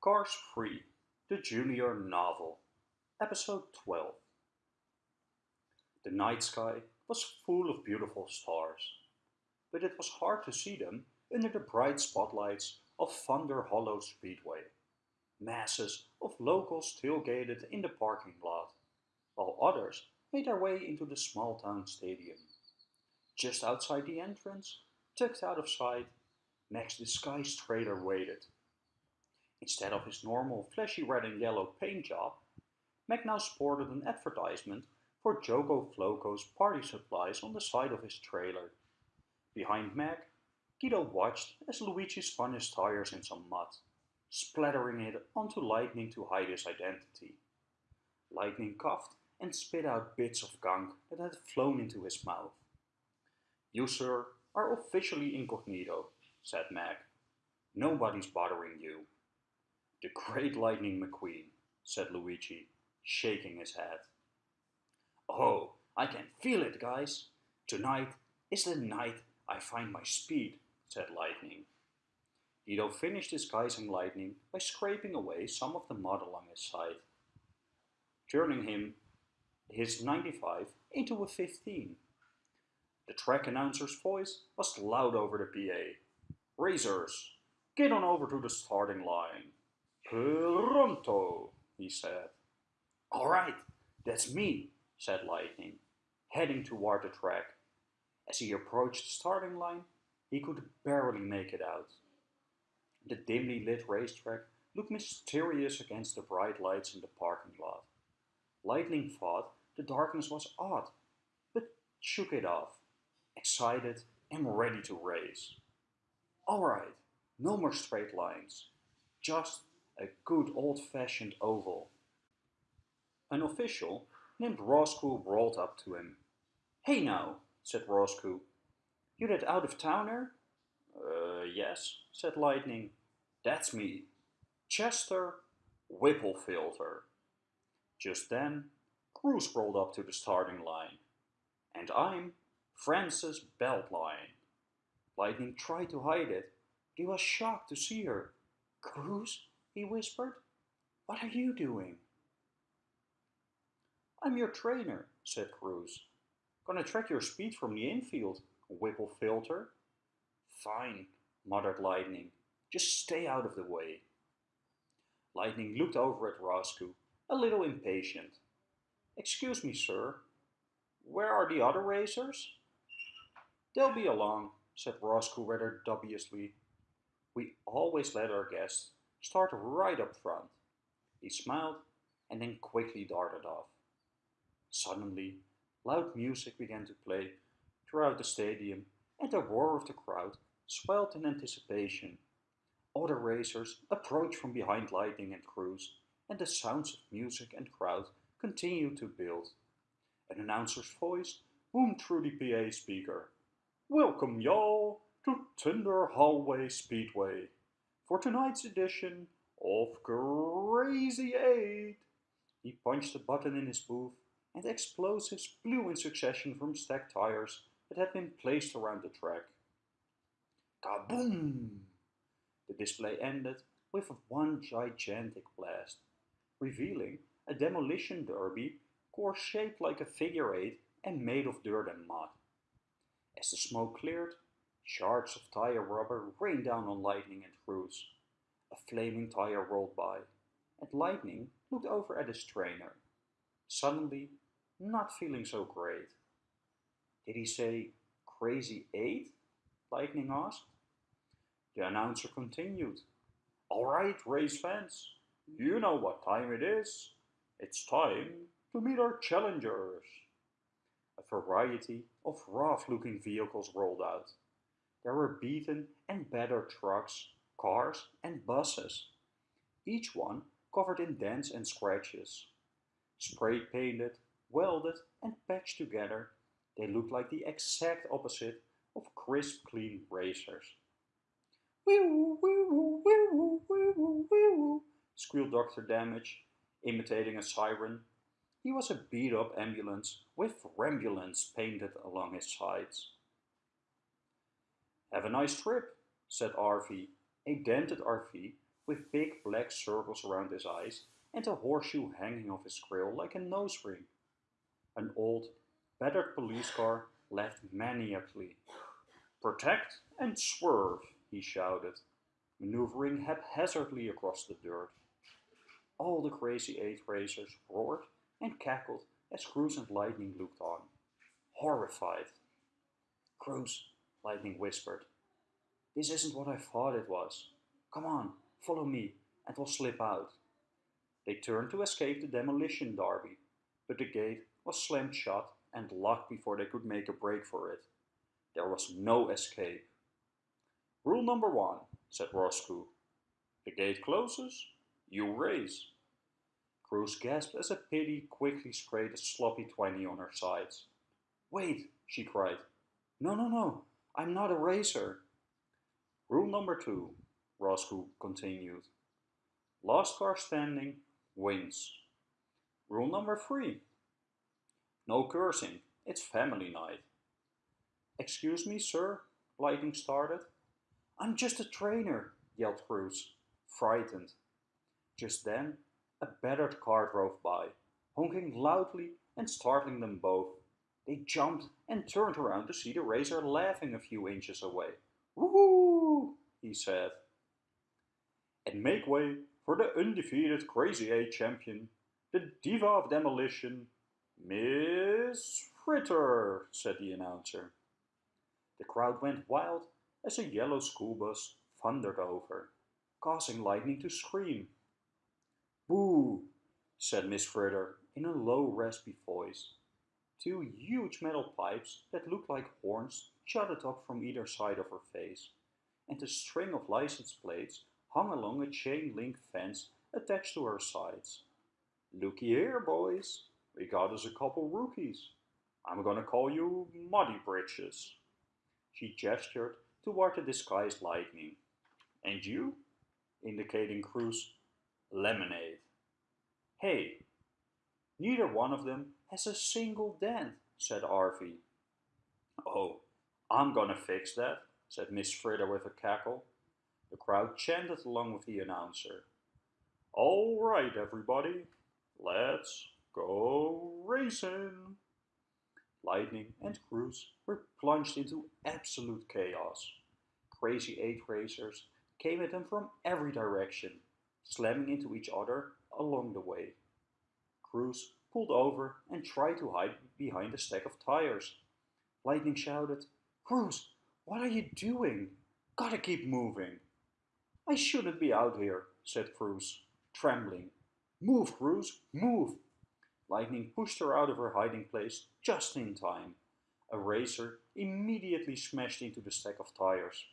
Cars 3, the Junior Novel, Episode 12. The night sky was full of beautiful stars, but it was hard to see them under the bright spotlights of Thunder Hollow Speedway. Masses of locals tailgated in the parking lot, while others made their way into the small town stadium. Just outside the entrance, tucked out of sight, Mac's Disguised trailer waited. Instead of his normal flashy red and yellow paint job, Mac now sported an advertisement for Jogo Floco's party supplies on the side of his trailer. Behind Mac, Guido watched as Luigi spun his tires in some mud, splattering it onto Lightning to hide his identity. Lightning coughed and spit out bits of gunk that had flown into his mouth. You, sir, are officially incognito, said Mac. Nobody's bothering you. The great Lightning McQueen, said Luigi, shaking his head. Oh, I can feel it, guys. Tonight is the night I find my speed, said Lightning. Guido finished disguising Lightning by scraping away some of the mud along his side, turning him his 95 into a 15. The track announcer's voice was loud over the PA. Racers, get on over to the starting line. Pronto, he said. All right, that's me, said Lightning, heading toward the track. As he approached the starting line, he could barely make it out. The dimly lit racetrack looked mysterious against the bright lights in the parking lot. Lightning thought the darkness was odd, but shook it off, excited and ready to race. Alright, no more straight lines, just a good old-fashioned oval. An official named Roscoe rolled up to him. Hey now, said Roscoe. You that out-of-towner? Uh, yes, said Lightning. That's me, Chester Whipplefilter. Just then, Cruz rolled up to the starting line. And I'm Frances Beltline. Lightning tried to hide it. but He was shocked to see her. Cruz, he whispered. What are you doing? I'm your trainer, said Cruz. Gonna track your speed from the infield, Whipplefilter. Fine, muttered Lightning. Just stay out of the way. Lightning looked over at Roscoe, a little impatient. Excuse me, sir. Where are the other racers? They'll be along, said Roscoe rather dubiously. We always let our guests start right up front. He smiled and then quickly darted off. Suddenly, loud music began to play throughout the stadium and the roar of the crowd swelled in anticipation. Other racers approached from behind Lightning and Cruz, and the sounds of music and crowd continued to build. An announcer's voice boomed through the PA speaker. Welcome, y'all, to Thunder Hollow Speedway for tonight's edition of Crazy 8. He punched a button in his booth and explosives blew in succession from stacked tires that had been placed around the track. Kaboom! The display ended with one gigantic blast, revealing a demolition derby course shaped like a figure eight and made of dirt and mud. As the smoke cleared, shards of tire rubber rained down on Lightning and Cruz. A flaming tire rolled by, and Lightning looked over at his trainer, suddenly not feeling so great. Did he say crazy eight? Lightning asked. The announcer continued. All right, race fans, you know what time it is. It's time to meet our challengers. A variety of rough-looking vehicles rolled out. There were beaten and battered trucks, cars and buses, each one covered in dents and scratches. Spray painted, welded and patched together, they looked like the exact opposite of crisp clean racers. Wee-woo, wee-woo, wee-woo, wee-woo, wee-woo, squealed Dr. Damage, imitating a siren. He was a beat-up ambulance with Rambulance painted along his sides. Have a nice trip, said Arvy, a dented RV with big black circles around his eyes and a horseshoe hanging off his grill like a nose ring. An old, battered police car laughed maniacally. Protect and swerve, he shouted, maneuvering haphazardly across the dirt. All the crazy eight racers roared and cackled as Cruz and Lightning looked on, horrified. Cruz, Lightning whispered, this isn't what I thought it was. Come on, follow me, and we'll slip out. They turned to escape the demolition derby, but the gate was slammed shut and locked before they could make a break for it. There was no escape. Rule number one, said Roscoe. The gate closes, you race. Cruz gasped as a pity quickly sprayed a sloppy twenty on her sides. Wait, she cried. No, no, no, I'm not a racer. Rule number two, Roscoe continued. Last car standing wins. Rule number three. No cursing, it's family night. Excuse me, sir, Lightning started. I'm just a trainer, yelled Cruz, frightened. Just then, a battered car drove by, honking loudly and startling them both. They jumped and turned around to see the racer laughing a few inches away. Woohoo! he said. And make way for the undefeated Crazy 8 champion, the diva of demolition, Miss Fritter, said the announcer. The crowd went wild as a yellow school bus thundered over, causing Lightning to scream. Boo, said Miss Fritter in a low raspy voice. Two huge metal pipes that looked like horns jutted up from either side of her face, and a string of license plates hung along a chain link fence attached to her sides. Looky here, boys, we got us a couple rookies. I'm gonna call you Muddy Britches. She gestured toward the disguised lightning. And you? indicating Cruz, lemonade. Hey, neither one of them has a single dent, said Arvy. Oh, I'm gonna fix that, said Miss Fritter with a cackle. The crowd chanted along with the announcer. All right, everybody, let's go racing. Lightning and Cruz were plunged into absolute chaos. Crazy eight racers came at them from every direction, slamming into each other along the way. Cruz pulled over and tried to hide behind a stack of tires. Lightning shouted, Cruz, what are you doing? Gotta keep moving. I shouldn't be out here, said Cruz, trembling. Move, Cruz, move! Lightning pushed her out of her hiding place just in time. A racer immediately smashed into the stack of tires.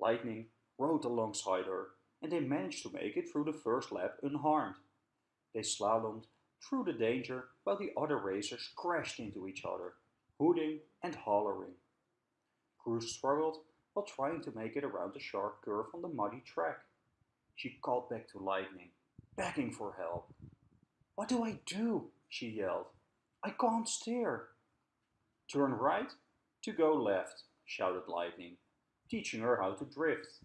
Lightning rode alongside her, and they managed to make it through the first lap unharmed. They slalomed through the danger while the other racers crashed into each other, hooting and hollering. Cruz struggled while trying to make it around the sharp curve on the muddy track. She called back to Lightning, begging for help. What do I do? she yelled. I can't steer. Turn right to go left, shouted Lightning, teaching her how to drift.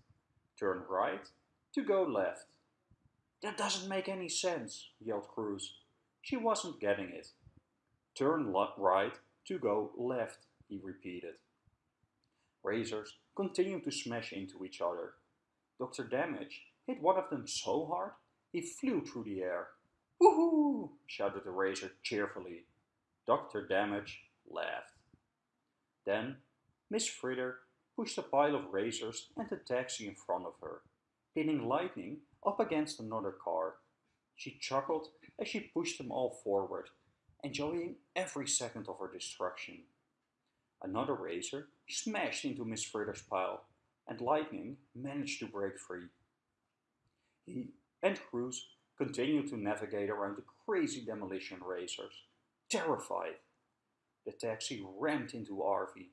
Turn right to go left. That doesn't make any sense, yelled Cruz. She wasn't getting it. Turn right to go left, he repeated. Razors continued to smash into each other. Dr. Damage hit one of them so hard he flew through the air. Woohoo! shouted the Razor cheerfully. Dr. Damage laughed. Then Miss Fritter pushed a pile of razors and a taxi in front of her, pinning Lightning up against another car. She chuckled as she pushed them all forward, enjoying every second of her destruction. Another racer smashed into Miss Fritter's pile, and Lightning managed to break free. He and Cruz continued to navigate around the crazy demolition racers, terrified. The taxi rammed into Arvy.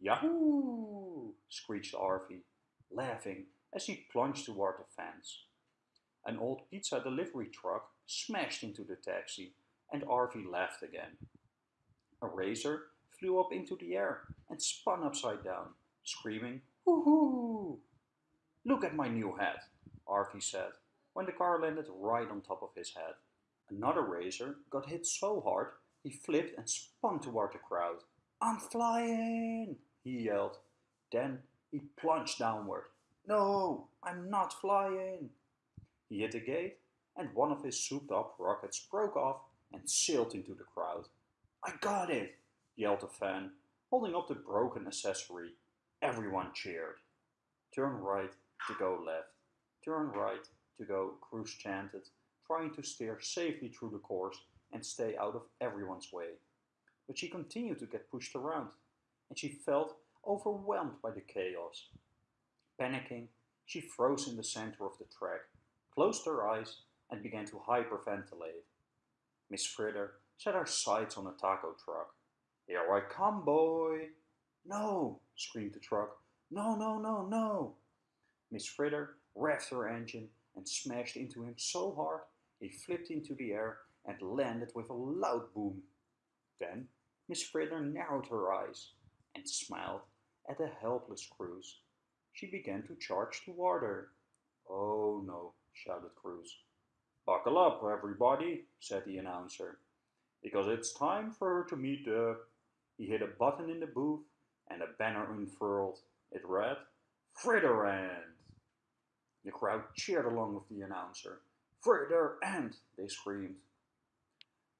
Yahoo! screeched Arvy, laughing as he plunged toward the fence. An old pizza delivery truck smashed into the taxi, and Arvy laughed again. A razor flew up into the air and spun upside down, screaming, Hoo-hoo! Look at my new hat, Arvy said, when the car landed right on top of his head. Another razor got hit so hard he flipped and spun toward the crowd. I'm flying, he yelled. Then he plunged downward. No, I'm not flying. He hit a gate and one of his souped up rockets broke off and sailed into the crowd. I got it, yelled a fan, holding up the broken accessory. Everyone cheered. Turn right to go left. Turn right to go, Cruz chanted, trying to steer safely through the course and stay out of everyone's way. But she continued to get pushed around, and she felt overwhelmed by the chaos. Panicking, she froze in the center of the track, closed her eyes, and began to hyperventilate. Miss Fritter set her sights on a taco truck. Here I come, boy! No, screamed the truck. No, no, no, no! Miss Fritter revved her engine and smashed into him so hard he flipped into the air and landed with a loud boom. Then Miss Fritter narrowed her eyes and smiled at the helpless Cruz. She began to charge toward her. Oh no, shouted Cruz. Buckle up, everybody, said the announcer, because it's time for her to meet the... He hit a button in the booth and a banner unfurled. It read, Fritterand. The crowd cheered along with the announcer. Fritterand, they screamed.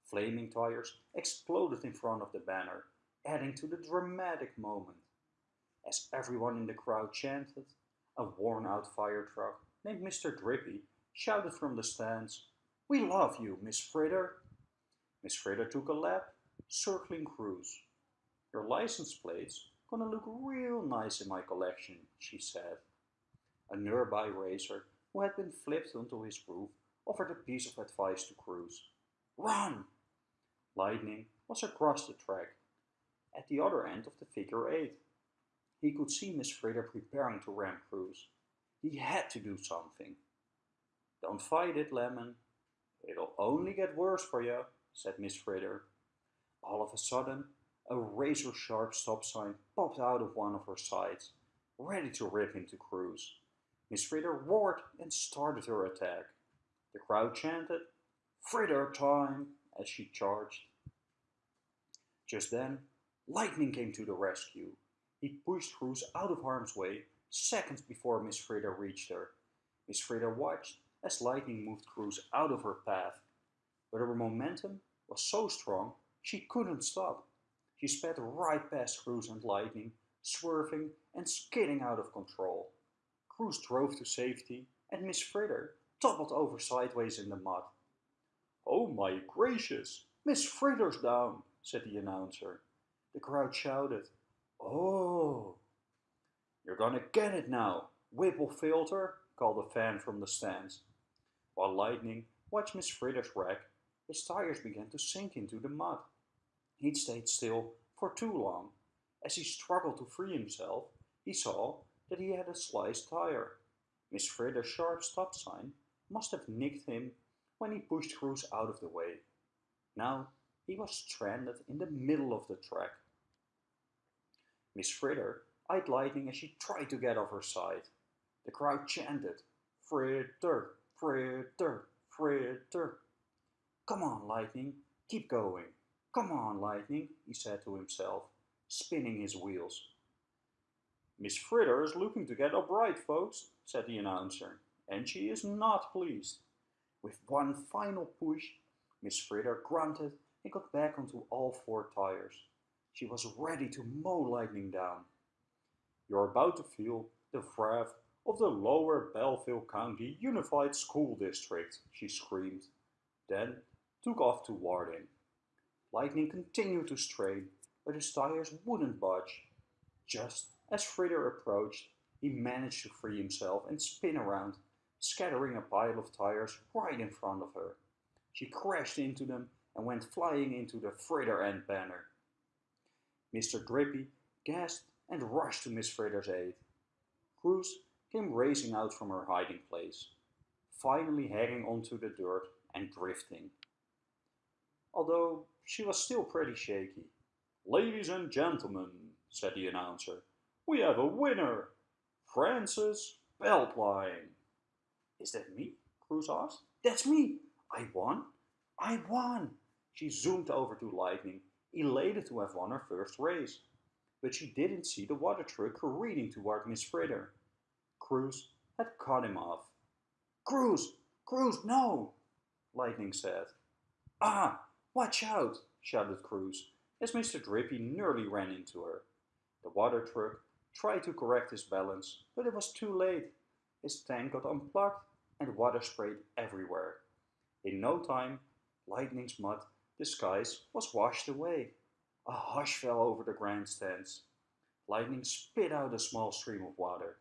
Flaming tires exploded in front of the banner, adding to the dramatic moment. As everyone in the crowd chanted, a worn-out fire truck named Mr. Drippy shouted from the stands, We love you, Miss Fritter. Miss Fritter took a lap, circling Cruz. Your license plate's gonna look real nice in my collection, she said. A nearby racer, who had been flipped onto his roof, offered a piece of advice to Cruz. Run! Lightning was across the track, at the other end of the figure eight. He could see Miss Fritter preparing to ram Cruz. He had to do something. Don't fight it, Lemon. It'll only get worse for you, said Miss Fritter. All of a sudden, a razor-sharp stop sign popped out of one of her sides, ready to rip into Cruz. Miss Fritter roared and started her attack. The crowd chanted, Fritter time, as she charged. Just then, Lightning came to the rescue. He pushed Cruz out of harm's way seconds before Miss Fritter reached her. Miss Fritter watched as Lightning moved Cruz out of her path, but her momentum was so strong she couldn't stop. She sped right past Cruz and Lightning, swerving and skidding out of control. Cruz drove to safety and Miss Fritter toppled over sideways in the mud. Oh my gracious, Miss Fritter's down, said the announcer. The crowd shouted, Oh! You're gonna get it now, Whipplefilter, called a fan from the stands. While Lightning watched Miss Fritter's wreck, his tires began to sink into the mud. He'd stayed still for too long. As he struggled to free himself, he saw that he had a sliced tire. Miss Fritter's sharp stop sign must have nicked him when he pushed Cruz out of the way. Now he was stranded in the middle of the track. Miss Fritter eyed Lightning as she tried to get off her side. The crowd chanted, Fritter, Fritter, Fritter. Come on, Lightning, keep going. Come on, Lightning, he said to himself, spinning his wheels. Miss Fritter is looking to get upright, folks, said the announcer, and she is not pleased. With one final push, Miss Fritter grunted and got back onto all four tires. She was ready to mow Lightning down. You're about to feel the wrath of the Lower Belleville County Unified School District, she screamed, then took off toward him. Lightning continued to strain, but his tires wouldn't budge. Just as Fritter approached, he managed to free himself and spin around, scattering a pile of tires right in front of her. She crashed into them and went flying into the Fritterand banner. Mr. Drippy gasped and rushed to Miss Fritter's aid. Cruz came racing out from her hiding place, finally hanging onto the dirt and drifting. Although she was still pretty shaky. Ladies and gentlemen, said the announcer, we have a winner, Frances Beltline. Is that me? Cruz asked. That's me. I won. I won. She zoomed over to Lightning, elated to have won her first race. But she didn't see the water truck careening toward Miss Fritter. Cruz had cut him off. Cruz! Cruz, no! Lightning said. Ah, watch out! shouted Cruz as Mr. Drippy nearly ran into her. The water truck tried to correct his balance, but it was too late. His tank got unplugged and water sprayed everywhere. In no time, Lightning's mud disguise was washed away. A hush fell over the grandstands. Lightning spit out a small stream of water.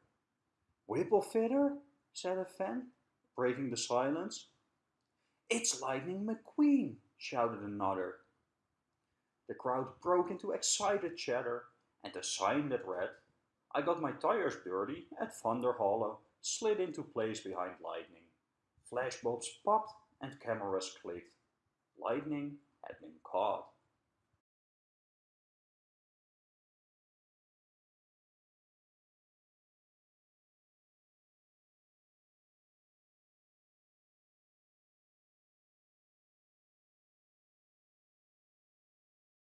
Whipplefilter, said a fan, breaking the silence. It's Lightning McQueen, shouted another. The crowd broke into excited chatter, and the sign that read, I got my tires dirty at Thunder Hollow slid into place behind Lightning. Flashbulbs popped and cameras clicked. Lightning had been caught.